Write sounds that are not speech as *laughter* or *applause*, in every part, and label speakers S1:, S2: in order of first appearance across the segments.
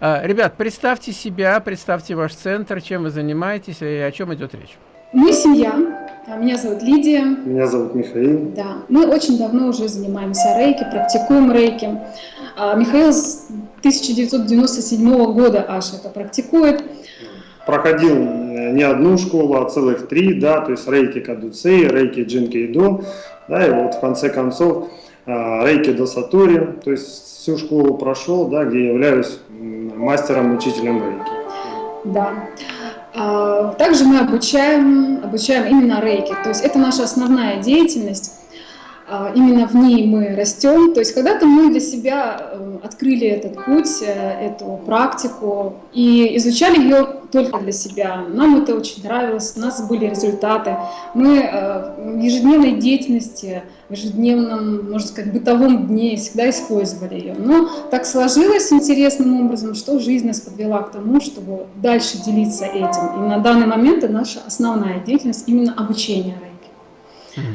S1: А, ребят, представьте себя, представьте ваш центр, чем вы занимаетесь и о чем идет речь.
S2: Мы семья. А, меня зовут Лидия.
S3: Меня зовут Михаил.
S2: Да, мы очень давно уже занимаемся рейки, практикуем рейки. А, Михаил с 1997 года аж это практикует.
S3: Проходил э, не одну школу, а целых три, да, то есть рейки Кадуцей, рейки Джинкейдо, да, и вот в конце концов рейки до Сатори, то есть всю школу прошел, да, где являюсь мастером, учителем рейки.
S2: Да. А, также мы обучаем, обучаем именно рейки, то есть это наша основная деятельность. А, именно в ней мы растем. То есть когда-то мы для себя э, открыли этот путь, э, эту практику и изучали ее только для себя. Нам это очень нравилось, у нас были результаты. Мы э, в ежедневной деятельности, в ежедневном, можно сказать, бытовом дне всегда использовали ее. Но так сложилось интересным образом, что жизнь нас подвела к тому, чтобы дальше делиться этим. И на данный момент это наша основная деятельность именно обучение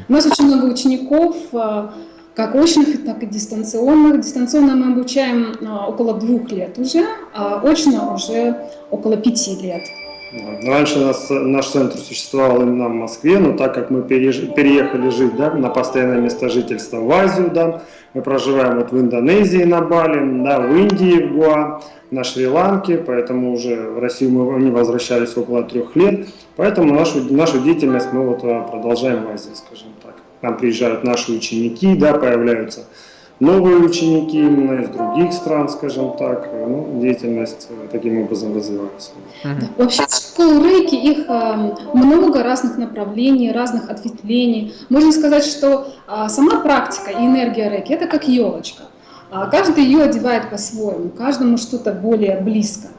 S2: у нас очень много учеников, э, как очных, так и дистанционных. Дистанционно мы обучаем э, около двух лет уже, а очно уже около пяти лет.
S3: Раньше нас, наш центр существовал именно в Москве, но так как мы переехали жить да, на постоянное место жительства в Азию, да, мы проживаем вот в Индонезии на Бали, да, в Индии, в Гуа, на Шри-Ланке, поэтому уже в Россию мы не возвращались около трех лет. Поэтому нашу, нашу деятельность мы вот э, продолжаем в Азии, скажем так. К нам приезжают наши ученики, да, появляются новые ученики именно из других стран, скажем так. Ну, деятельность э, таким образом развивается.
S2: Вообще школ рейки, их э, много разных направлений, разных ответвлений. Можно сказать, что э, сама практика и энергия рейки – это как елочка. А каждый ее одевает по-своему, каждому что-то более близко.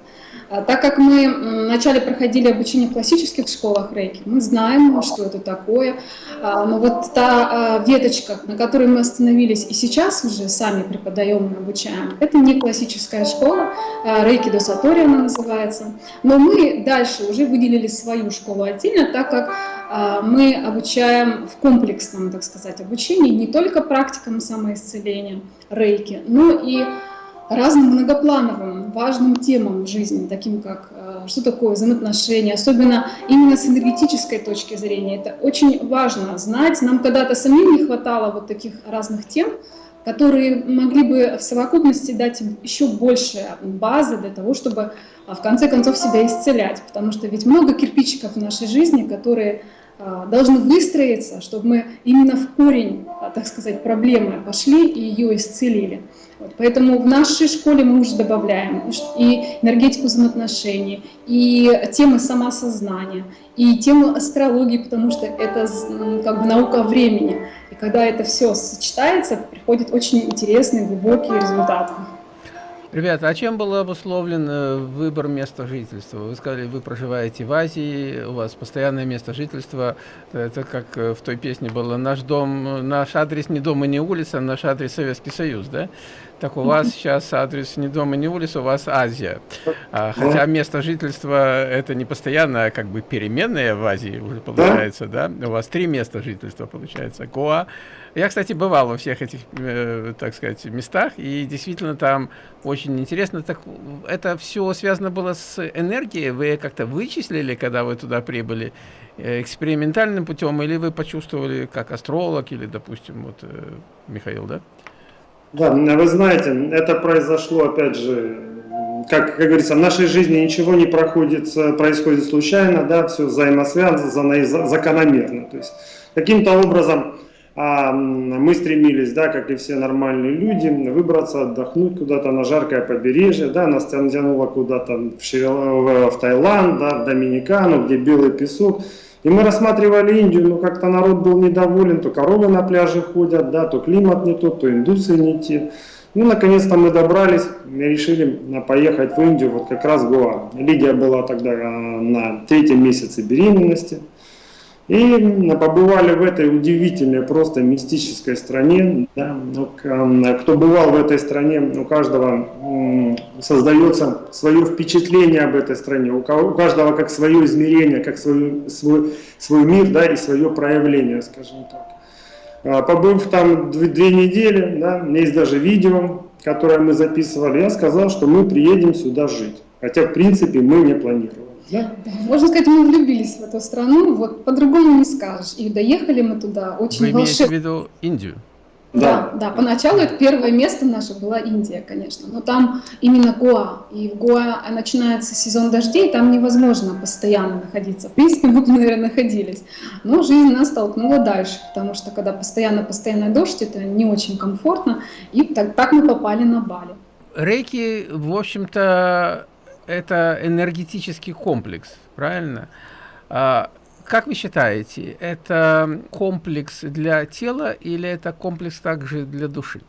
S2: А так как мы вначале проходили обучение в классических школах рейки, мы знаем, что это такое. А, но вот та а, веточка, на которой мы остановились и сейчас уже сами преподаем и обучаем, это не классическая школа, рейки до Сатори она называется. Но мы дальше уже выделили свою школу отдельно, так как мы обучаем в комплексном, так сказать, обучении не только практикам самоисцеления рейки, но и разным многоплановым, важным темам в жизни, таким как э, что такое взаимоотношения, особенно именно с энергетической точки зрения. Это очень важно знать. Нам когда-то самим не хватало вот таких разных тем, которые могли бы в совокупности дать еще больше базы для того, чтобы а, в конце концов себя исцелять. Потому что ведь много кирпичиков в нашей жизни, которые должны выстроиться, чтобы мы именно в корень, а, так сказать, проблемы пошли и ее исцелили. Вот, поэтому в нашей школе мы уже добавляем и энергетику взаимоотношений, и темы самосознания, и тему астрологии, потому что это как бы наука времени. И когда это все сочетается, приходят очень интересные, глубокие результаты.
S1: Ребята, а чем был обусловлен э, выбор места жительства? Вы сказали, вы проживаете в Азии, у вас постоянное место жительства. Это как э, в той песне было «Наш дом, наш адрес не дом и не улица, наш адрес Советский Союз», да? Так у вас *laughs* сейчас адрес не дом и не улица, у вас Азия. А, хотя место жительства это не постоянно, а как бы переменное в Азии уже получается, да? У вас три места жительства получается. Гоа, я, кстати, бывал во всех этих, э, так сказать, местах, и действительно там очень интересно. Так это все связано было с энергией? Вы как-то вычислили, когда вы туда прибыли, э, экспериментальным путем, или вы почувствовали как астролог, или, допустим, вот э, Михаил, да?
S3: Да, вы знаете, это произошло, опять же, как, как говорится, в нашей жизни ничего не проходит, происходит случайно, да, все взаимосвязано и закономерно. То есть каким-то образом а мы стремились, да, как и все нормальные люди, выбраться, отдохнуть куда-то на жаркое побережье, да, нас тянуло куда-то в, в Таиланд, да, в Доминикану, где белый песок. И мы рассматривали Индию, но как-то народ был недоволен, то коровы на пляже ходят, да, то климат не тот, то индусы не те. Ну, наконец-то мы добрались и решили поехать в Индию, вот как раз Гоа. Лидия была тогда а, на третьем месяце беременности. И побывали в этой удивительной, просто мистической стране. Да. Ну, кто бывал в этой стране, у каждого создается свое впечатление об этой стране, у каждого как свое измерение, как свой, свой, свой мир да, и свое проявление, скажем так. А, побыв там две недели, да, у меня есть даже видео, которое мы записывали, я сказал, что мы приедем сюда жить. Хотя, в принципе, мы не планировали.
S2: Да? Можно сказать, мы влюбились в эту страну, вот по-другому не скажешь. И доехали мы туда очень
S1: Вы имеете в виду Индию?
S2: Да, да, поначалу это первое место наше была Индия, конечно, но там именно Гоа, и в Гоа начинается сезон дождей, там невозможно постоянно находиться. В принципе, мы бы, наверное, находились, но жизнь нас толкнула дальше, потому что когда постоянно-постоянно дождь, это не очень комфортно, и так, так мы попали на Бали.
S1: Рейки, в общем-то, это энергетический комплекс, правильно? А, как вы считаете, это комплекс для тела или это комплекс также для души?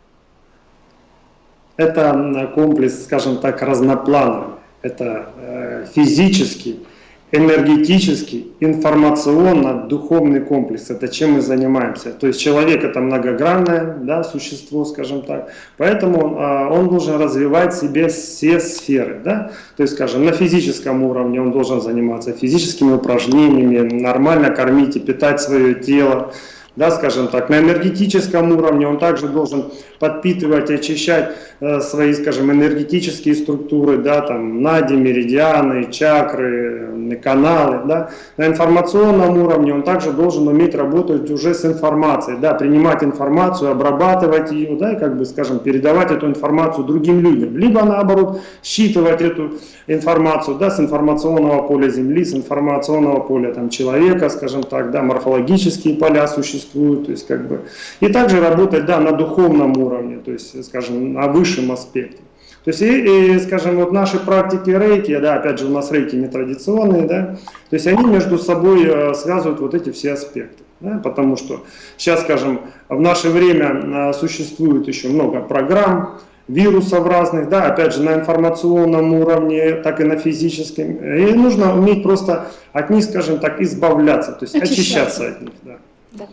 S3: Это комплекс, скажем так, разноплановый. Это э, физический, энергетический, информационно-духовный комплекс. Это чем мы занимаемся. То есть человек это многогранное да, существо, скажем так. Поэтому а, он должен развивать себе все сферы. Да? То есть, скажем, на физическом уровне он должен заниматься физическими упражнениями, нормально кормить и питать свое тело да, скажем так, на энергетическом уровне он также должен подпитывать очищать э, свои, скажем, энергетические структуры, да, там, нади, меридианы, чакры, каналы, да. На информационном уровне он также должен уметь работать уже с информацией, да, принимать информацию, обрабатывать ее, да, и, как бы, скажем, передавать эту информацию другим людям, либо, наоборот, считывать эту информацию, да, с информационного поля Земли, с информационного поля, там, человека, скажем так, да, морфологические поля существуют, то есть, как бы, и также работать, да, на духовном уровне, уровне, то есть, скажем, на высшем аспекте. То есть, и, и, скажем, вот наши практики рейки, да, опять же, у нас рейки нетрадиционные, да, то есть они между собой э, связывают вот эти все аспекты. Да, потому что сейчас, скажем, в наше время э, существует еще много программ, вирусов разных, да, опять же, на информационном уровне, так и на физическом. И нужно уметь просто от них, скажем так, избавляться, то есть очищаться, очищаться от них. Да.
S2: Да.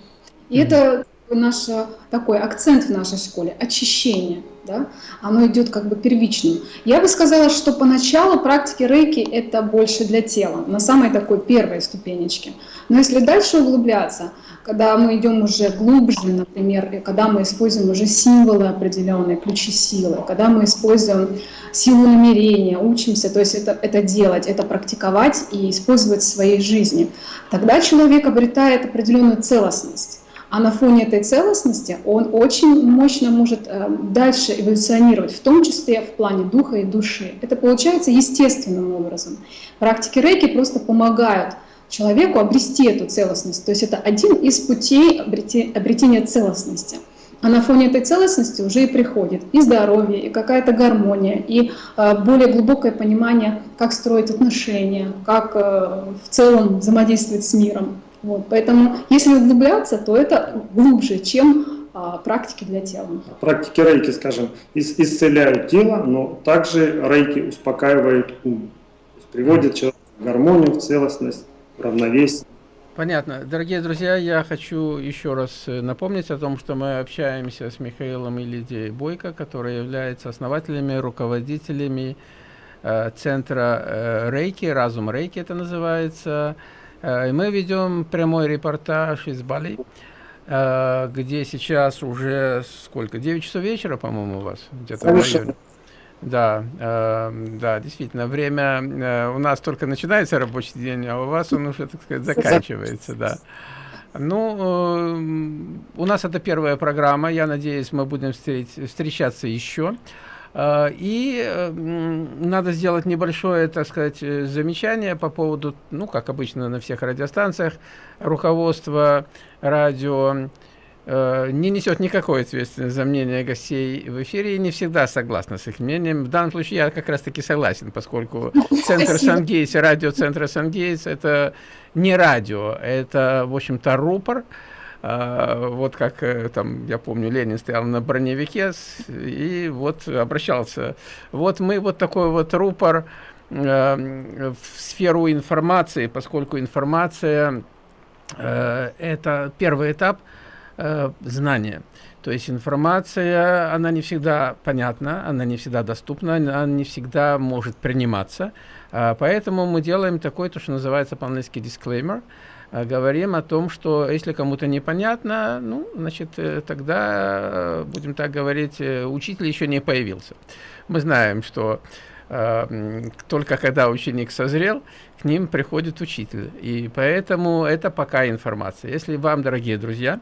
S2: И это наш такой акцент в нашей школе – очищение. Да? Оно идет как бы первичным. Я бы сказала, что поначалу практики рейки – это больше для тела, на самой такой первой ступенечке. Но если дальше углубляться, когда мы идем уже глубже, например, когда мы используем уже символы определенные, ключи силы, когда мы используем силу намерения, учимся, то есть это, это делать, это практиковать и использовать в своей жизни, тогда человек обретает определенную целостность. А на фоне этой целостности он очень мощно может э, дальше эволюционировать, в том числе в плане духа и души. Это получается естественным образом. Практики рейки просто помогают человеку обрести эту целостность. То есть это один из путей обретения целостности. А на фоне этой целостности уже и приходит и здоровье, и какая-то гармония, и э, более глубокое понимание, как строить отношения, как э, в целом взаимодействовать с миром. Вот, поэтому, если углубляться, то это глубже, чем а, практики для тела.
S3: Практики рейки, скажем, исцеляют тело, но также рейки успокаивают ум. Приводят человека в гармонию, в целостность, в равновесие.
S1: Понятно. Дорогие друзья, я хочу еще раз э, напомнить о том, что мы общаемся с Михаилом и Лидией Бойко, которые являются основателями, руководителями э, центра э, Рейки, Разум Рейки это называется, мы ведем прямой репортаж из Бали, э, где сейчас уже сколько? 9 часов вечера, по-моему, у вас? Где-то в районе. Да, э, да, действительно, время у нас только начинается рабочий день, а у вас он уже, так сказать, заканчивается, да. Ну, у нас это первая программа, я надеюсь, мы будем встречаться еще. А, и надо сделать небольшое, так сказать, э, замечание по поводу, ну, как обычно на всех радиостанциях, руководство радио. Э, не несет никакой ответственности за мнение гостей в эфире и не всегда согласна с их мнением. В данном случае я как раз таки согласен, поскольку центр Сангейтс, радио центра Сангейтс это не радио, это, в общем-то, рупор, вот как э, там, я помню, Ленин стоял на броневике и вот обращался. Вот мы вот такой вот рупор э, в сферу информации, поскольку информация э, это первый этап знания. То есть информация, она не всегда понятна, она не всегда доступна, она не всегда может приниматься. Э, поэтому мы делаем такой, то, что называется по-английски disclaimer, говорим о том, что если кому-то непонятно, ну, значит, э, тогда, э, будем так говорить, э, учитель еще не появился. Мы знаем, что э, только когда ученик созрел, к ним приходит учитель. И поэтому это пока информация. Если вам, дорогие друзья,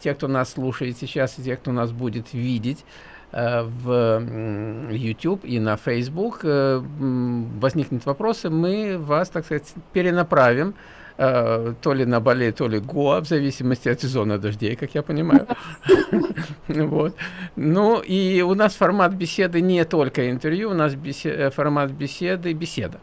S1: те, кто нас слушает сейчас, и те, кто нас будет видеть, в YouTube и на Facebook возникнут вопросы, мы вас, так сказать, перенаправим то ли на Бали, то ли Гоа, в зависимости от сезона дождей, как я понимаю. *laughs* вот. Ну и у нас формат беседы не только интервью, у нас формат беседы беседа.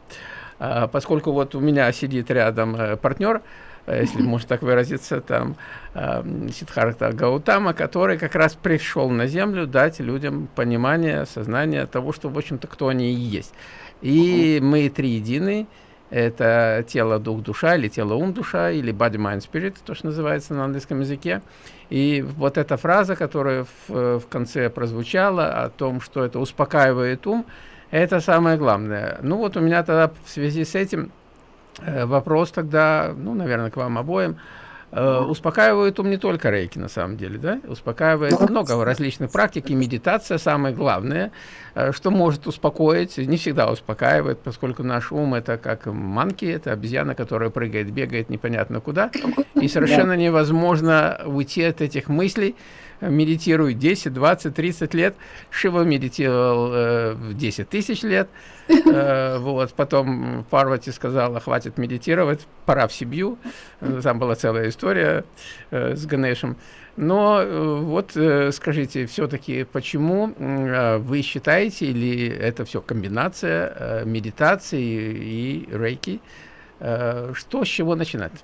S1: А, поскольку вот у меня сидит рядом партнер, если можно так выразиться, там Сидхарта Гаутама, который как раз пришел на Землю дать людям понимание, сознание того, что, в общем-то, кто они и есть. И мы три единый, это тело, дух, душа, или тело, ум, душа, или body, mind, spirit, то, что называется на английском языке. И вот эта фраза, которая в, в конце прозвучала о том, что это успокаивает ум, это самое главное. Ну вот у меня тогда в связи с этим э, вопрос тогда, ну, наверное, к вам обоим. Э, успокаивает ум не только рейки, на самом деле, да? Успокаивает много различных практик, и медитация самое главное, э, что может успокоить, не всегда успокаивает, поскольку наш ум это как манки, это обезьяна, которая прыгает, бегает непонятно куда, и *laughs* совершенно невозможно уйти от этих мыслей, медитирует 10, 20, 30 лет. Шива медитировал э, 10 тысяч лет. *laughs* Э, вот. Потом Парвати сказала, хватит медитировать, пора в Сибью. Там была целая история э, с Ганешем. Но э, вот э, скажите, все-таки, почему э, вы считаете, или это все комбинация э, медитации и рейки, э, что с чего начинать?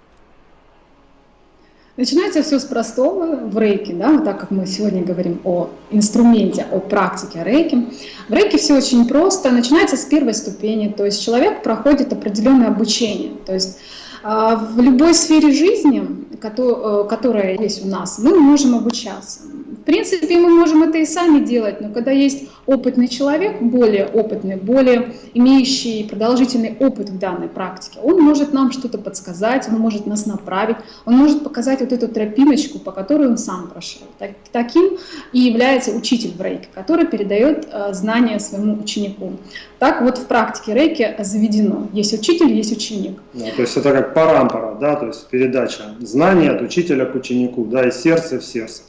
S2: Начинается все с простого в рейке, да, вот так как мы сегодня говорим о инструменте, о практике рейки. В рейке все очень просто, начинается с первой ступени, то есть человек проходит определенное обучение, то есть а, в любой сфере жизни, э, которая есть у нас, мы можем обучаться. В принципе, мы можем это и сами делать, но когда есть опытный человек, более опытный, более имеющий продолжительный опыт в данной практике, он может нам что-то подсказать, он может нас направить, он может показать вот эту тропиночку, по которой он сам прошел. Так, таким и является учитель в рейке, который передает э, знания своему ученику. Так вот в практике рейки заведено. Есть учитель, есть ученик.
S3: Да, то есть это как парампара, да, то есть передача знания от учителя к ученику, да, из сердца в сердце.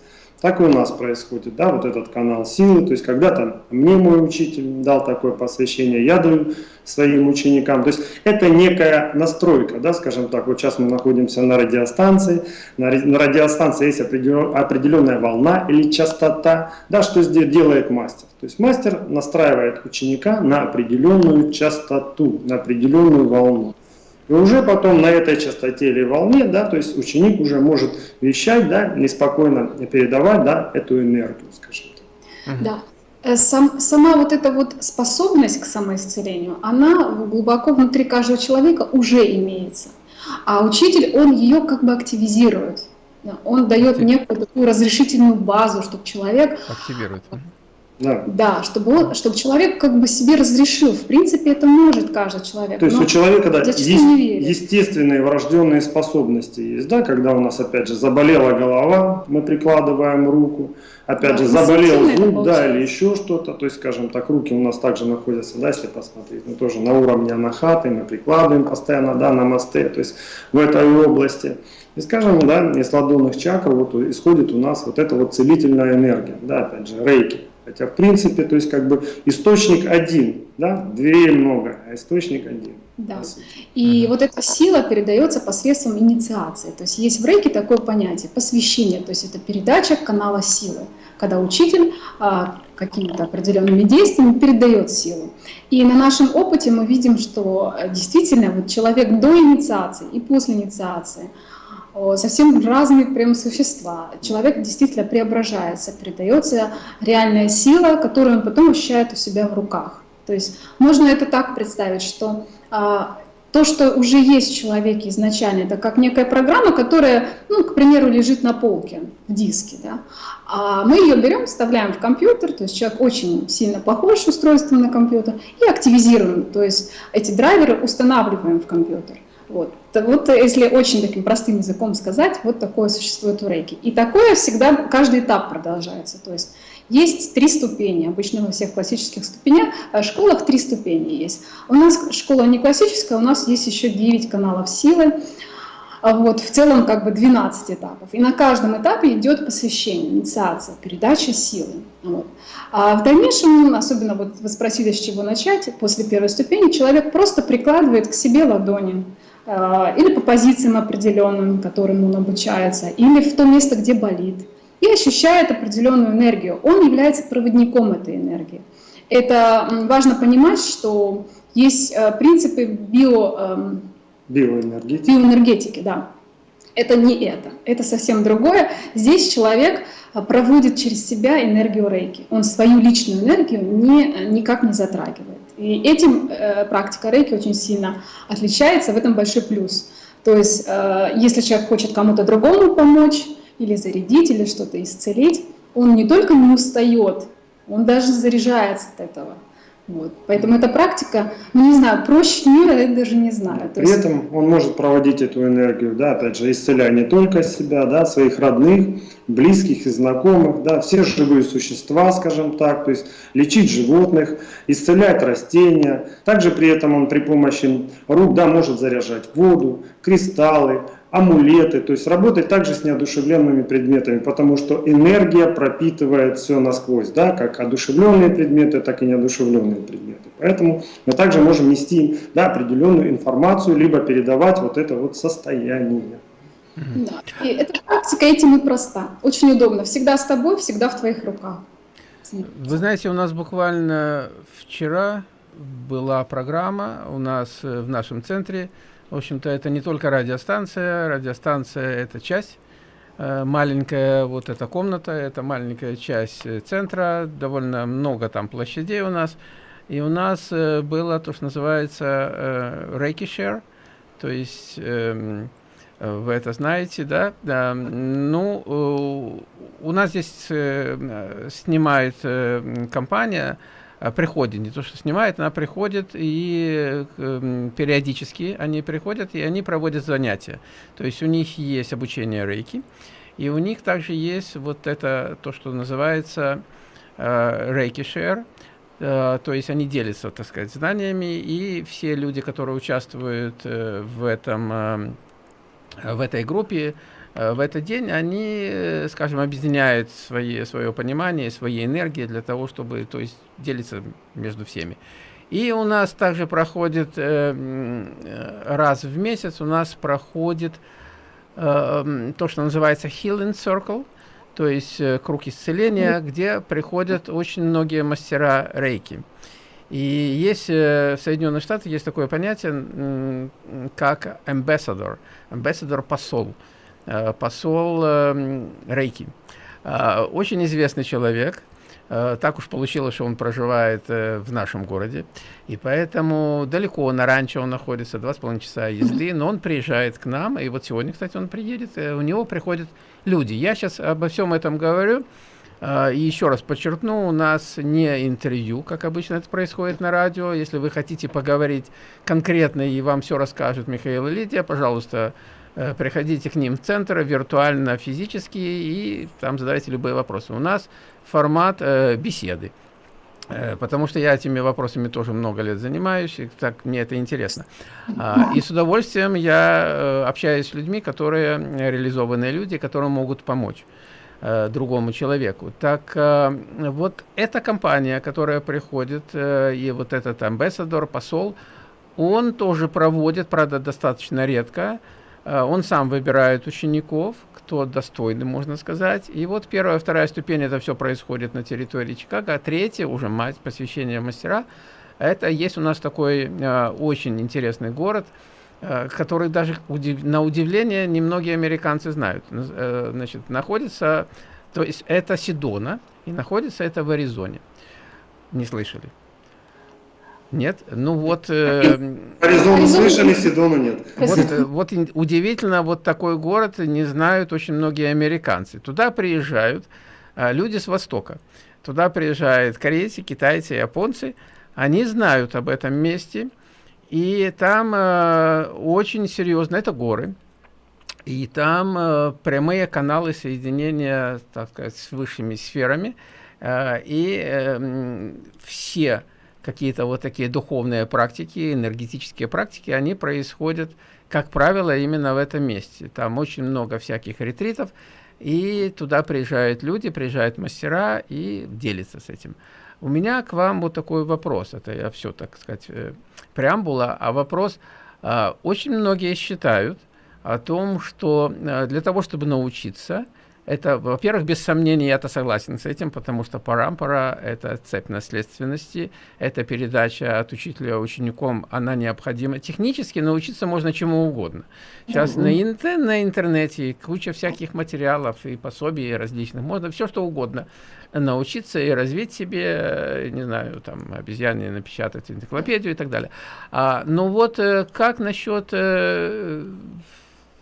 S3: Так и у нас происходит, да, вот этот канал силы, то есть когда-то мне мой учитель дал такое посвящение, я даю своим ученикам, то есть это некая настройка, да, скажем так, вот сейчас мы находимся на радиостанции, на, на радиостанции есть определенная волна или частота, да, что здесь делает мастер, то есть мастер настраивает ученика на определенную частоту, на определенную волну. И уже потом на этой частоте или волне, да, то есть ученик уже может вещать, да, неспокойно передавать, да, эту энергию, скажем
S2: так. Да. Э, сам, сама вот эта вот способность к самоисцелению, она глубоко внутри каждого человека уже имеется. А учитель, он ее как бы активизирует. Он дает некую такую разрешительную базу, чтобы человек
S1: активирует.
S2: Да. да, чтобы, он, чтобы человек как бы себе разрешил. В принципе, это может каждый человек.
S3: То есть у человека да, есть естественные врожденные способности есть, да, когда у нас опять же заболела голова, мы прикладываем руку, опять да, же заболел зуб, да, или еще что-то, то есть, скажем так, руки у нас также находятся, да, если посмотреть, ну тоже на уровне анахаты, мы прикладываем постоянно, да, на мосты, то есть в этой области. И скажем, да, из ладонных чакр вот исходит у нас вот эта вот целительная энергия, да, опять же, рейки. Хотя, в принципе, то есть как бы источник один, да, дверей много, а источник один.
S2: Да. И вот эта сила передается посредством инициации. То есть есть в рейке такое понятие посвящение, то есть это передача канала силы, когда учитель а, какими-то определенными действиями передает силу. И на нашем опыте мы видим, что э, действительно вот человек до инициации и после инициации – совсем разные прям существа. Человек действительно преображается, передается реальная сила, которую он потом ощущает у себя в руках. То есть можно это так представить, что а, то, что уже есть в человеке изначально, это как некая программа, которая, ну, к примеру, лежит на полке в диске, да, а мы ее берем, вставляем в компьютер, то есть человек очень сильно похож устройством на компьютер, и активизируем, то есть эти драйверы устанавливаем в компьютер. Вот. вот если очень таким простым языком сказать, вот такое существует у рейки. И такое всегда, каждый этап продолжается. То есть есть три ступени, обычно во всех классических ступенях, в школах три ступени есть. У нас школа не классическая, у нас есть еще 9 каналов силы, а вот, в целом как бы 12 этапов. И на каждом этапе идет посвящение, инициация, передача силы. Вот. А в дальнейшем, особенно вот вы спросили, с чего начать, после первой ступени человек просто прикладывает к себе ладони, а, или по позициям определенным, которым он обучается, или в то место, где болит и ощущает определенную энергию. Он является проводником этой энергии. Это важно понимать, что есть э, принципы био, эм, биоэнергетики. биоэнергетики да. Это не это, это совсем другое. Здесь человек э, проводит через себя энергию рейки. Он свою личную энергию не, никак не затрагивает. И этим э, практика рейки очень сильно отличается, в этом большой плюс. То есть, э, если человек хочет кому-то другому помочь, или зарядить, или что-то исцелить, он не только не устает, он даже заряжается от этого. Вот. Поэтому эта практика, ну не знаю, проще мира я даже не знаю.
S3: То При есть... этом он может проводить эту энергию, да, опять же, исцеляя не только себя, да, своих родных, близких и знакомых, да, все живые существа, скажем так, то есть лечить животных, исцелять растения. Также при этом он при помощи рук, да, может заряжать воду, кристаллы, амулеты, то есть работать также с неодушевленными предметами, потому что энергия пропитывает все насквозь, да, как одушевленные предметы, так и неодушевленные предметы. Поэтому мы также можем нести да, определенную информацию, либо передавать вот это вот состояние.
S2: Да. И эта практика этим и проста. Очень удобно. Всегда с тобой, всегда в твоих руках.
S1: Вы знаете, у нас буквально вчера была программа у нас э, в нашем центре в общем-то, это не только радиостанция. Радиостанция – это часть. Э, маленькая вот эта комната – это маленькая часть э, центра. Довольно много там площадей у нас. И у нас э, было то, что называется Share. То есть эм, вы это знаете, да? да. Ну, у нас здесь снимает компания – приходит, не то что снимает, она приходит и э, периодически они приходят и они проводят занятия. То есть у них есть обучение рейки, и у них также есть вот это, то, что называется э, шер, э, то есть они делятся, так сказать, знаниями, и все люди, которые участвуют э, в, этом, э, в этой группе, Э, в этот день они, э, скажем, объединяют свои, свое понимание, свои энергии для того, чтобы то есть, делиться между всеми. И у нас также проходит э, раз в месяц, у нас проходит э, то, что называется Healing Circle, то есть э, круг исцеления, где приходят очень многие мастера рейки. И есть э, в Соединенных Штатах есть такое понятие, э, как ambassador, ambassador посол. Э, посол эм, Рейки. Э, очень известный человек. Э, так уж получилось, что он проживает в нашем городе. И поэтому далеко на ранчо он находится, два с половиной часа езды. *laughs* Но он приезжает к нам. И вот сегодня, кстати, он приедет. У него приходят люди. Я сейчас обо всем этом говорю. И еще раз подчеркну, у нас не интервью, как обычно это происходит на радио. Если вы хотите поговорить конкретно и вам все расскажут Михаил и Лидия, пожалуйста, Э, приходите к ним в центр виртуально, физически, и там задавайте любые вопросы. У нас формат э, беседы. Э, потому что я этими вопросами тоже много лет занимаюсь, и так мне это интересно. А, и с удовольствием я э, общаюсь с людьми, которые реализованные люди, которые могут помочь другому человеку. Так вот эта компания, которая приходит, и вот этот амбассадор, посол, он тоже проводит, правда, достаточно редко, Э, он сам выбирает учеников, кто достойный, можно сказать. И вот первая, вторая ступень, это все происходит на территории Чикаго. А третья, уже мать, посвящение мастера, это есть у нас такой э, очень интересный город, э, который даже удив, на удивление немногие американцы знают. Э, значит, находится, то есть это Сидона, и находится это в Аризоне. Не слышали? Нет? Ну вот... Э,
S3: Аризону слышали, Сидону нет.
S1: Вот, э, вот удивительно, вот такой город не знают очень многие американцы. Туда приезжают э, люди с Востока. Туда приезжают корейцы, китайцы, японцы. Они знают об этом месте. И там э, очень серьезно, это горы. И там э, прямые каналы соединения, так сказать, с высшими сферами. Э, и э, все какие-то вот такие духовные практики, энергетические практики, они происходят, как правило, именно в этом месте. Там очень много всяких ретритов, и туда приезжают люди, приезжают мастера и делятся с этим. У меня к вам вот такой вопрос, это я все, так сказать, э, преамбула, а вопрос, а, очень многие считают, о том, что э, для того, чтобы научиться, это, во-первых, без сомнения, я-то согласен с этим, потому что парампара – это цепь наследственности, это передача от учителя учеником, она необходима. Технически научиться можно чему угодно. Сейчас mm -hmm. на, на интернете куча всяких материалов и пособий различных, можно все что угодно научиться и развить себе, э, не знаю, там, обезьяне напечатать энциклопедию и так далее. А, но вот э, как насчет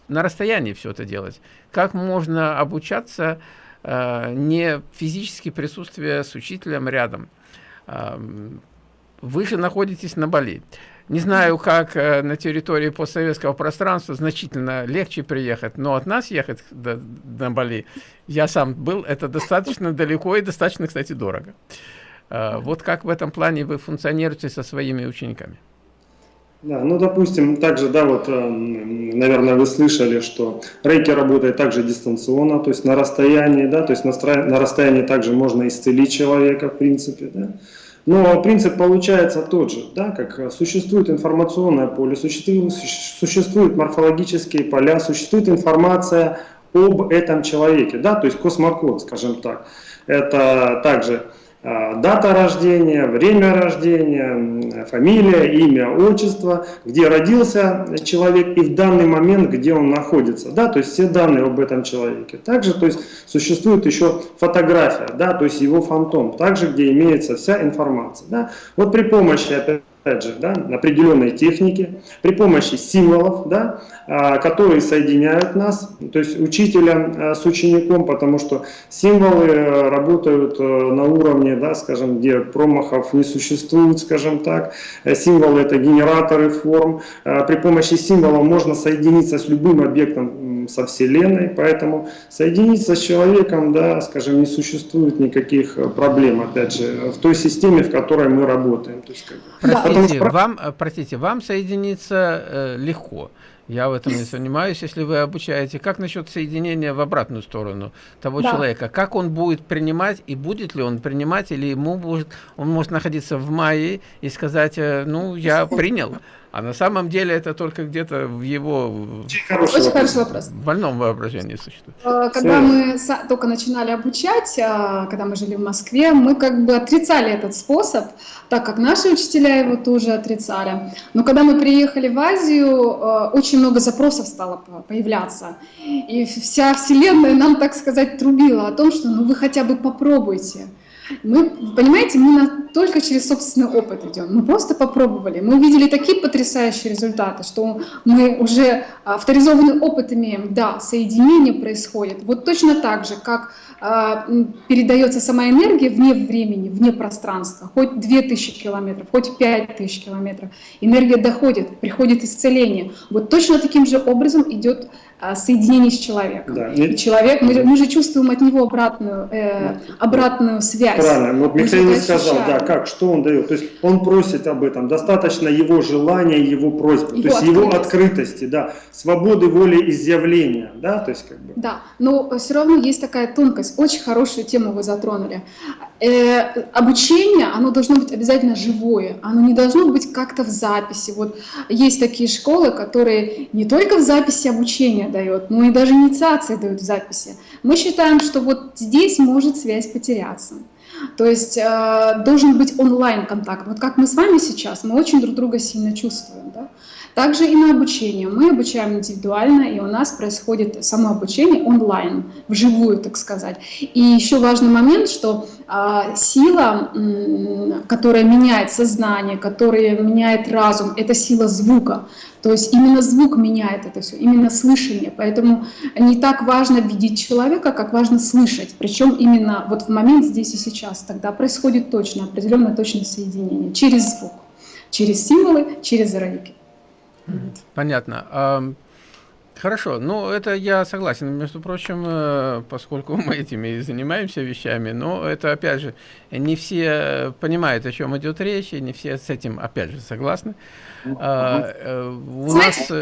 S1: на расстоянии все это делать. Как можно обучаться, э, не физически присутствие с учителем рядом? Э, вы же находитесь на Бали. Не знаю, как э, на территории постсоветского пространства значительно легче приехать, но от нас ехать до, на Бали, я сам был, это достаточно далеко и достаточно, кстати, дорого. Э, вот как в этом плане вы функционируете со своими учениками?
S3: Да, ну, допустим, также, да, вот, эм, наверное, вы слышали, что рейки работает также дистанционно, то есть на расстоянии, да, то есть на, на расстоянии также можно исцелить человека, в принципе, да. Но принцип получается тот же, да, как существует информационное поле, существуют, существуют морфологические поля, существует информация об этом человеке, да, то есть космокод, скажем так. Это также дата рождения, время рождения, фамилия, имя, отчество, где родился человек и в данный момент, где он находится, да, то есть все данные об этом человеке. Также, то есть существует еще фотография, да, то есть его фантом, также где имеется вся информация, да. Вот при помощи, опять же, да, определенной техники, при помощи символов, да, которые соединяют нас, то есть учителя а, с учеником, потому что символы э, работают э, на уровне, да, скажем, где промахов не существует, скажем так. Э, символы это генераторы форм. А, при помощи символов можно соединиться с любым объектом со Вселенной, поэтому соединиться с человеком, да, скажем, не существует никаких проблем, опять же, в той системе, в которой мы работаем. То есть, как
S1: простите, потому... вам, простите, вам соединиться э, легко. Я в этом не занимаюсь, если вы обучаете. Как насчет соединения в обратную сторону того да. человека? Как он будет принимать и будет ли он принимать, или ему будет, он может находиться в мае и сказать, э, ну, я принял. А на самом деле это только где-то в его
S2: Очень хороший, хороший вопрос.
S1: больном воображении существует.
S2: Э, когда мы только начинали обучать, а, когда мы жили в Москве, мы как бы отрицали этот способ, так как наши учителя его тоже отрицали. Но когда мы приехали в Азию, э, очень много запросов стало появляться. И вся Вселенная нам, так сказать, трубила о том, что ну вы хотя бы попробуйте. Мы, понимаете, мы на, только через собственный опыт идем. Мы просто попробовали. Мы увидели такие потрясающие результаты, что мы уже авторизованный опыт имеем. Да, соединение происходит. Вот точно так же, как э, передается сама энергия вне времени, вне пространства. Хоть 2000 километров, хоть 5000 километров. Энергия доходит, приходит исцеление. Вот точно таким же образом идет а, соединение с человеком. Да. И человек, мы, мы же чувствуем от него обратную, э, обратную связь.
S3: Правильно, вот Михаил не сказал, да, как, что он дает. То есть он просит об этом, достаточно его желания, его просьбы, его то есть открытость. его открытости, да, свободы воли изъявления, да, то есть как бы.
S2: Да, но все равно есть такая тонкость, очень хорошую тему вы затронули. Э, обучение, оно должно быть обязательно живое, оно не должно быть как-то в записи. Вот есть такие школы, которые не только в записи обучения дает, но и даже инициации дают в записи. Мы считаем, что вот здесь может связь потеряться. То есть э, должен быть онлайн контакт. Вот как мы с вами сейчас, мы очень друг друга сильно чувствуем. Да? Также и на обучение. Мы обучаем индивидуально, и у нас происходит само обучение онлайн, вживую, так сказать. И еще важный момент, что а, сила, которая меняет сознание, которая меняет разум, это сила звука. То есть именно звук меняет это все, именно слышание. Поэтому не так важно видеть человека, как важно слышать. Причем именно вот в момент здесь и сейчас. Тогда происходит точно, определенное точное соединение через звук, через символы, через рейки.
S1: Понятно. Хорошо, ну это я согласен, между прочим, э, поскольку *laughs* мы этими и занимаемся вещами, но это, опять же, не все понимают, о чем идет речь, и не все с этим, опять же, согласны. А, э,
S2: у нас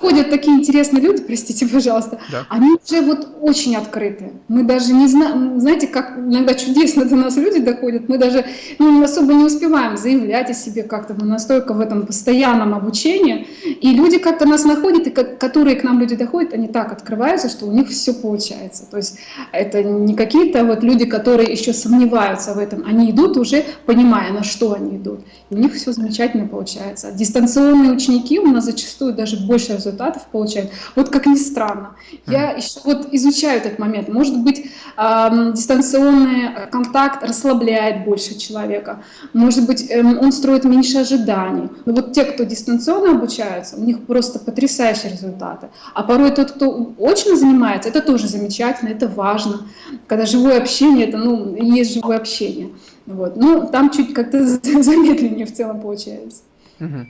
S2: ходят такие интересные люди, простите, пожалуйста, да. они уже вот очень открыты. Мы даже не знаем, знаете, как иногда чудесно до нас люди доходят, мы даже ну, особо не успеваем заявлять о себе как-то, мы настолько в этом постоянном обучении, и люди как-то нас находят, и которые к нам люди доходят, они так открываются, что у них все получается. То есть это не какие-то вот люди, которые еще сомневаются в этом, они идут уже понимая, на что они идут, у них все замечательно получается. Дистанционные ученики у нас зачастую даже больше результатов получают. Вот как ни странно. Я еще вот изучаю этот момент. Может быть, э, дистанционный контакт расслабляет больше человека. Может быть, э, он строит меньше ожиданий. Но вот те, кто дистанционно обучаются, у них просто потрясающие результаты. А порой тот, кто очно занимается, это тоже замечательно, это важно. Когда живое общение, это ну, есть живое общение. Вот. Ну, там чуть как-то *laughs* замедленнее в целом получается.
S1: Угу.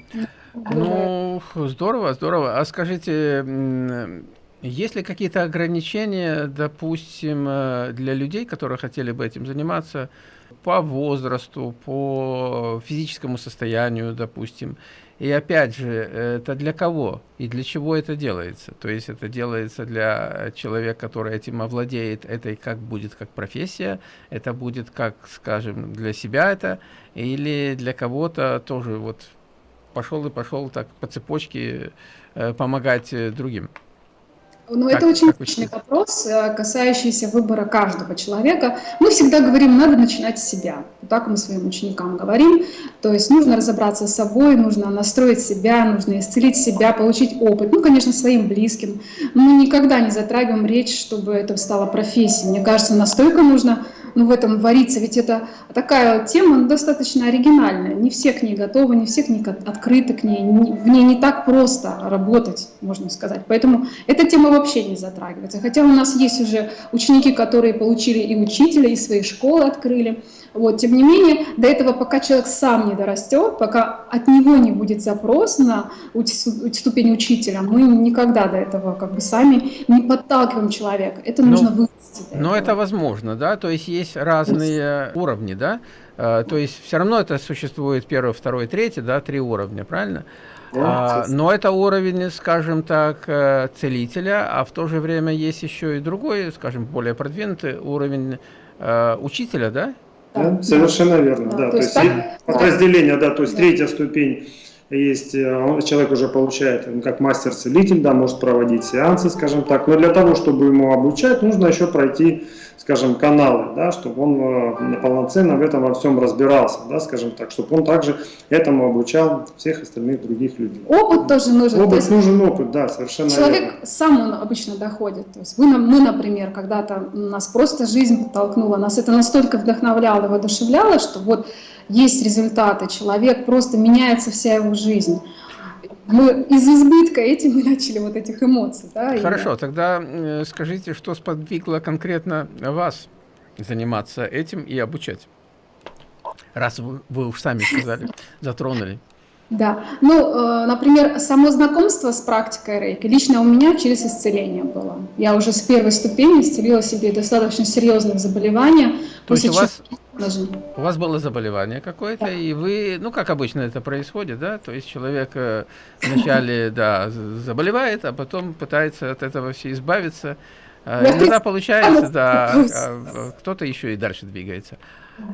S1: Ну, здорово, здорово. А скажите, есть ли какие-то ограничения, допустим, э, для людей, которые хотели бы этим заниматься, по возрасту, по физическому состоянию, допустим? И опять же, это для кого и для чего это делается? То есть это делается для человека, который этим овладеет, это как будет как профессия, это будет как, скажем, для себя это, или для кого-то тоже вот пошел и пошел так по цепочке э, помогать э, другим?
S2: Ну, это очень точный вопрос, э, касающийся выбора каждого человека. Мы всегда говорим, надо начинать с себя. Так мы своим ученикам говорим. То есть нужно разобраться с собой, нужно настроить себя, нужно исцелить себя, получить опыт. Ну, конечно, своим близким. Мы никогда не затрагиваем речь, чтобы это стало профессией. Мне кажется, настолько нужно ну, в этом вариться. Ведь это такая тема достаточно оригинальная. Не все к ней готовы, не все к ней открыты к ней. В ней не так просто работать, можно сказать. Поэтому эта тема вообще не затрагивается. Хотя у нас есть уже ученики, которые получили и учителя, и свои школы открыли. Вот, тем не менее, до этого, пока человек сам не дорастет, пока от него не будет запрос на ступень учителя, мы никогда до этого как бы сами не подталкиваем человека. Это
S1: но,
S2: нужно
S1: вырасти. Но это возможно, да? То есть есть разные есть. уровни, да? Uh, то есть все равно это существует первый, второй, третий, да, три уровня, правильно? Да, а, но это уровень, скажем так, э, целителя, а в то же время есть еще и другой, скажем, более продвинутый уровень э, учителя, да?
S3: Да, совершенно верно, да. да. То, то есть, есть подразделение, да, то есть да. третья ступень есть, э, человек уже получает, как мастер-целитель, да, может проводить сеансы, скажем так, но для того, чтобы ему обучать, нужно еще пройти скажем, каналы, да, чтобы он э, полноценно в этом во всем разбирался, да, скажем так, чтобы он также этому обучал всех остальных других людей.
S2: Опыт тоже нужен.
S3: Опыт есть нужен опыт, да, совершенно
S2: Человек верно. сам он обычно доходит. То есть вы, мы, например, когда-то нас просто жизнь подтолкнула, нас это настолько вдохновляло, воодушевляло, что вот есть результаты, человек просто меняется вся его жизнь мы из избытка этим мы начали вот этих эмоций. Да,
S1: Хорошо, и... тогда э, скажите, что сподвигло конкретно вас заниматься этим и обучать? Раз вы, вы уж сами сказали, *laughs* затронули.
S2: Да, ну, э, например, само знакомство с практикой рейки лично у меня через исцеление было. Я уже с первой ступени исцелила себе достаточно серьезные заболевания.
S1: То есть у вас, у вас было заболевание какое-то, да. и вы, ну, как обычно это происходит, да, то есть человек э, вначале, *laughs* да, заболевает, а потом пытается от этого все избавиться. Э, иногда получается, *laughs* да, а, а кто-то еще и дальше двигается.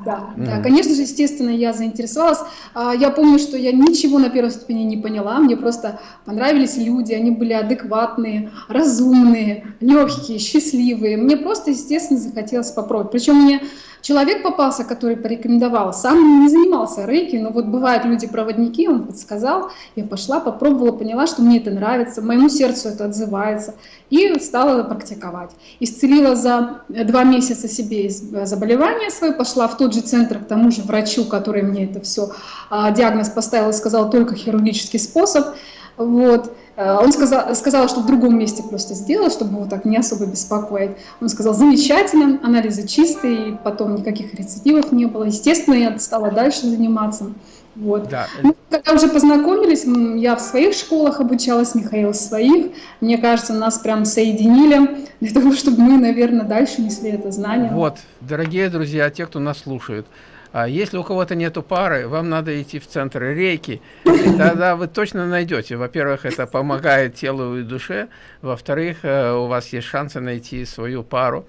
S2: Да, mm. да, конечно же, естественно, я заинтересовалась. А, я помню, что я ничего на первой ступени не поняла, мне просто понравились люди, они были адекватные, разумные, легкие, счастливые. Мне просто, естественно, захотелось попробовать. Причем мне человек попался, который порекомендовал, сам не занимался рейки, но вот бывают люди-проводники, он подсказал, я пошла, попробовала, поняла, что мне это нравится, моему сердцу это отзывается, и стала практиковать. Исцелила за два месяца себе заболевание свое, пошла в тот же центр к тому же врачу, который мне это все а, диагноз поставил и сказал только хирургический способ, вот. Э, он сказал, сказал, что в другом месте просто сделал, чтобы его так не особо беспокоить. Он сказал, замечательно, анализы чистые, потом никаких рецидивов не было. Естественно, я стала дальше заниматься. Вот. Да. Мы, когда уже познакомились, я в своих школах обучалась, Михаил в своих. Мне кажется, нас прям соединили для того, чтобы мы, наверное, дальше несли это знание.
S1: Вот, дорогие друзья, те, кто нас слушает, а если у кого-то нету пары, вам надо идти в центр рейки, и тогда вы точно найдете. Во-первых, это помогает телу и душе. Во-вторых, э, у вас есть шансы найти свою пару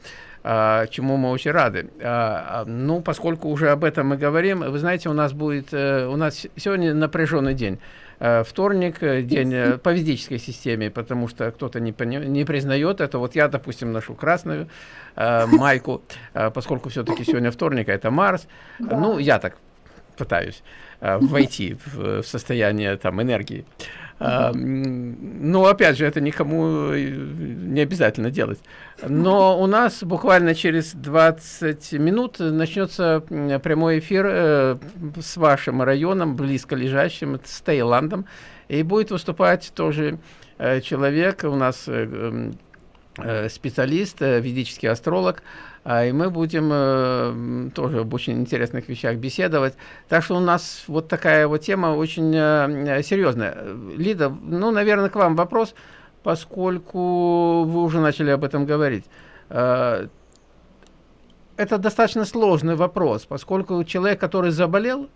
S1: а, чему мы очень рады. А, ну, поскольку уже об этом мы говорим, вы знаете, у нас будет, э, у нас сегодня напряженный день. Э, вторник, день по физической системе, потому что кто-то не, не признает это. Вот я, допустим, ношу красную, э, майку, э, поскольку все-таки сегодня вторник, а это Марс. Да. Ну, я так пытаюсь э, войти в, в состояние там энергии. Э, ну, опять же, это никому не обязательно делать. Но у нас буквально через 20 минут начнется прямой эфир э, с вашим районом, близко лежащим, с Таиландом. И будет выступать тоже э, человек, у нас Э, специалист, э, ведический астролог, а, и мы будем э, тоже об очень интересных вещах беседовать. Так что у нас вот такая вот тема очень серьезная. Лида, ну, наверное, к вам вопрос, поскольку вы уже начали об этом говорить. Это достаточно сложный вопрос, поскольку человек, который заболел,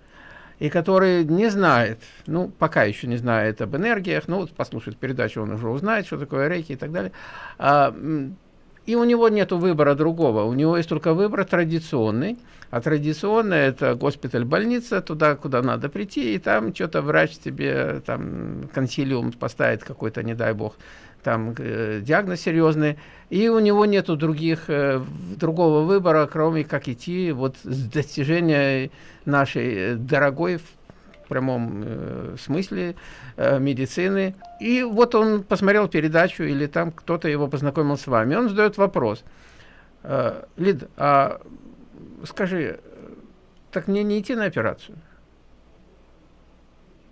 S1: и который не знает, ну, пока еще не знает об энергиях, ну, вот послушает передачу, он уже узнает, что такое рейки и так далее. А, и у него нет выбора другого, у него есть только выбор традиционный, а традиционный это госпиталь, больница, туда, куда надо прийти, и там что-то врач тебе, там, консилиум поставит какой-то, не дай бог, там э, диагноз серьезный, и у него нету других, э, другого выбора, кроме как идти вот с достижения нашей э, дорогой в прямом э, смысле э, медицины. И вот он посмотрел передачу, или там кто-то его познакомил с вами. Он задает вопрос. Э, Лид, а скажи, так мне не идти на операцию?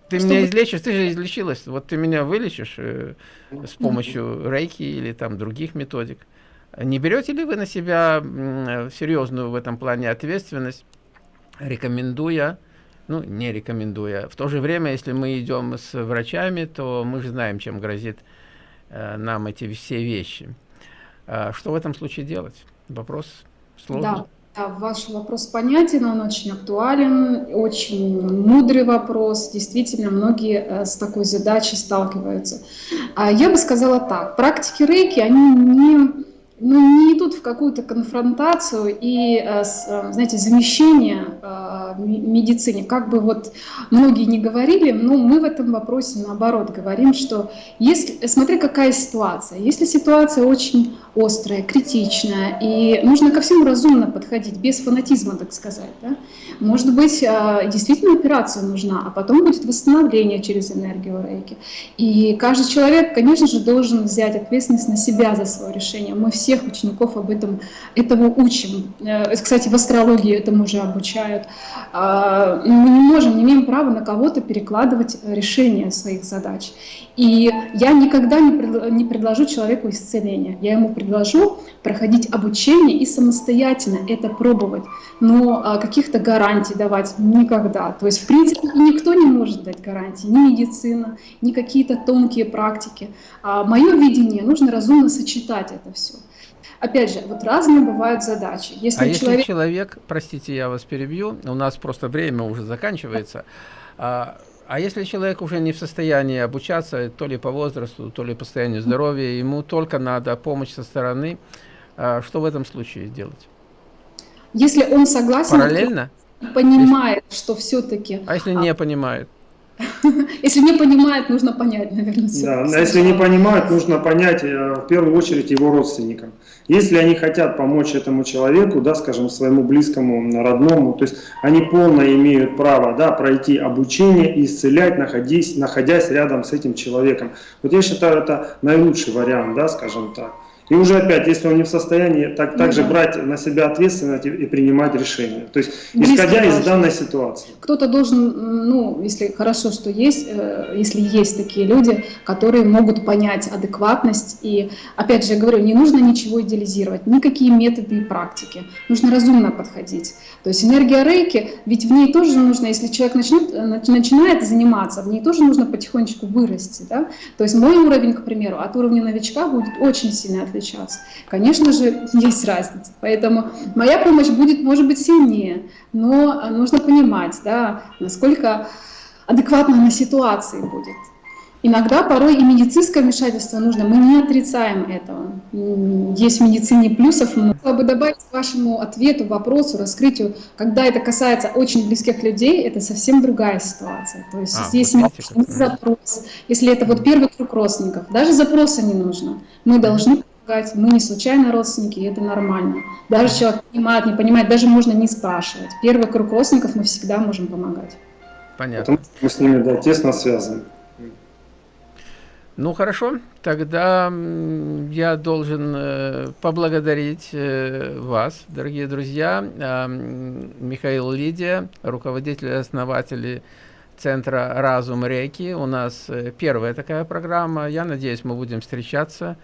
S1: Ты Чтобы... меня излечишь, ты же излечилась. Вот ты меня вылечишь э, с помощью рейки или там других методик. Не берете ли вы на себя э, серьезную в этом плане ответственность, рекомендуя, ну, не рекомендуя. В то же время, если мы идем с врачами, то мы же знаем, чем грозит э, нам эти все вещи. Э, что в этом случае делать? Вопрос сложный.
S2: Да. Да, ваш вопрос понятен, он очень актуален, очень мудрый вопрос. Действительно, многие э, с такой задачей сталкиваются. А я бы сказала так, практики рейки, они не, ну, не идут в какую-то конфронтацию и, э, э, знаете, замещение медицине. Как бы вот многие не говорили, но мы в этом вопросе наоборот говорим, что если, смотри, какая ситуация. Если ситуация очень острая, критичная, и нужно ко всему разумно подходить, без фанатизма, так сказать, да? может быть, действительно операция нужна, а потом будет восстановление через энергию рейки. И каждый человек, конечно же, должен взять ответственность на себя за свое решение. Мы всех учеников об этом этого учим. Э, кстати, в астрологии этому уже обучают. А, мы не можем, не имеем права на кого-то перекладывать решение своих задач. И я никогда не, пред, не предложу человеку исцеления. Я ему предложу проходить обучение и самостоятельно это пробовать. Но а, каких-то гарантий давать никогда. То есть, в принципе, никто не может дать гарантии. Ни медицина, ни какие-то тонкие практики. А мое видение, нужно разумно сочетать это все. Опять же, вот разные бывают задачи.
S1: Если а человек... если человек, простите, я вас перебью, у нас просто время уже заканчивается, а, а если человек уже не в состоянии обучаться, то ли по возрасту, то ли по состоянию здоровья, ему только надо помощь со стороны, а, что в этом случае делать?
S2: Если он согласен,
S1: Параллельно?
S2: понимает, что все-таки...
S1: А если не понимает? *laughs*
S2: Если не понимает, нужно понять, наверное.
S3: Да, а если не понимают, нужно понять э, в первую очередь его родственникам. Если они хотят помочь этому человеку, да, скажем, своему близкому, родному, то есть они полно имеют право да, пройти обучение и исцелять, находясь, находясь рядом с этим человеком. Вот я считаю, это наилучший вариант, да, скажем так. И уже опять, если он не в состоянии, так, ну, также да. брать на себя ответственность и, и принимать решения. То есть, исходя из данной ситуации.
S2: Кто-то должен, ну, если хорошо, что есть, э, если есть такие люди, которые могут понять адекватность. И, опять же, я говорю, не нужно ничего идеализировать, никакие методы и практики. Нужно разумно подходить. То есть энергия рейки, ведь в ней тоже нужно, если человек начнет, э, начинает заниматься, в ней тоже нужно потихонечку вырасти. Да? То есть мой уровень, к примеру, от уровня новичка будет очень сильно отличаться отличаться. Конечно же, есть разница. Поэтому моя помощь будет, может быть, сильнее, но нужно понимать, да, насколько адекватно на ситуации будет. Иногда порой и медицинское вмешательство нужно, мы не отрицаем этого. Есть в медицине плюсов. Хотела бы добавить к вашему ответу, вопросу, раскрытию, когда это касается очень близких людей, это совсем другая ситуация. То есть а, здесь не запрос. Если это вот первый круг родственников, даже запроса не нужно. Мы должны помогать. Мы не случайно родственники, и это нормально. Даже человек понимает, не понимает, даже можно не спрашивать. Первый круг родственников мы всегда можем помогать.
S3: Понятно. Потому мы с ними да, тесно связаны.
S1: Ну хорошо, тогда я должен э, поблагодарить э, вас, дорогие друзья, э, Михаил Лидия, руководитель и основатель Центра «Разум Реки». У нас э, первая такая программа. Я надеюсь, мы будем встречаться.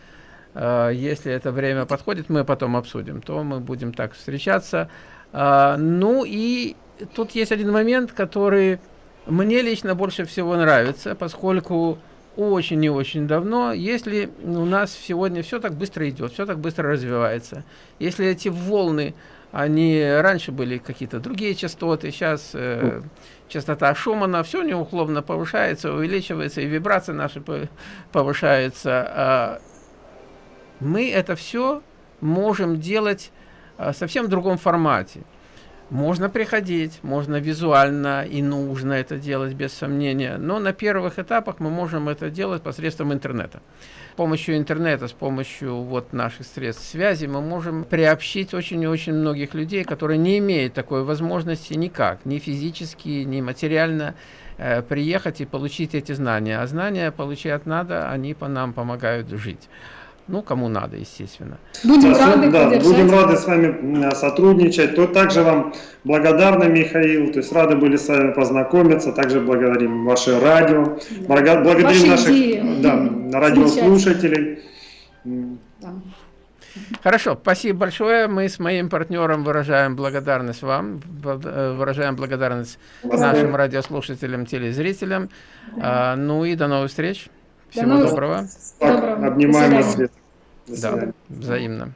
S1: А, если это время подходит, мы потом обсудим, то мы будем так встречаться. А, ну и тут есть один момент, который мне лично больше всего нравится, поскольку очень и очень давно, если у нас сегодня все так быстро идет, все так быстро развивается, если эти волны, они раньше были какие-то другие частоты, сейчас э, частота Шумана, все неуклонно повышается, увеличивается, и вибрации наши повышаются, э, мы это все можем делать совсем в другом формате. Можно приходить, можно визуально и нужно это делать без сомнения, но на первых этапах мы можем это делать посредством интернета. С помощью интернета, с помощью вот наших средств связи мы можем приобщить очень и очень многих людей, которые не имеют такой возможности никак, ни физически, ни материально э, приехать и получить эти знания. А знания получать надо, они по нам помогают жить. Ну, кому надо, естественно.
S3: Будем да, рады да, Будем рады с вами сотрудничать. То также вам благодарны, Михаил. То есть рады были с вами познакомиться. Также благодарим ваше радио. Да. Благодарим Ваши наших да, радиослушателей.
S1: Да. Хорошо, спасибо большое. Мы с моим партнером выражаем благодарность вам, э, выражаем благодарность Спасибо. нашим радиослушателям, телезрителям. Да. А, ну и до новых встреч. Всего До доброго.
S3: доброго. Обнимаем вас.
S1: Да, взаимно.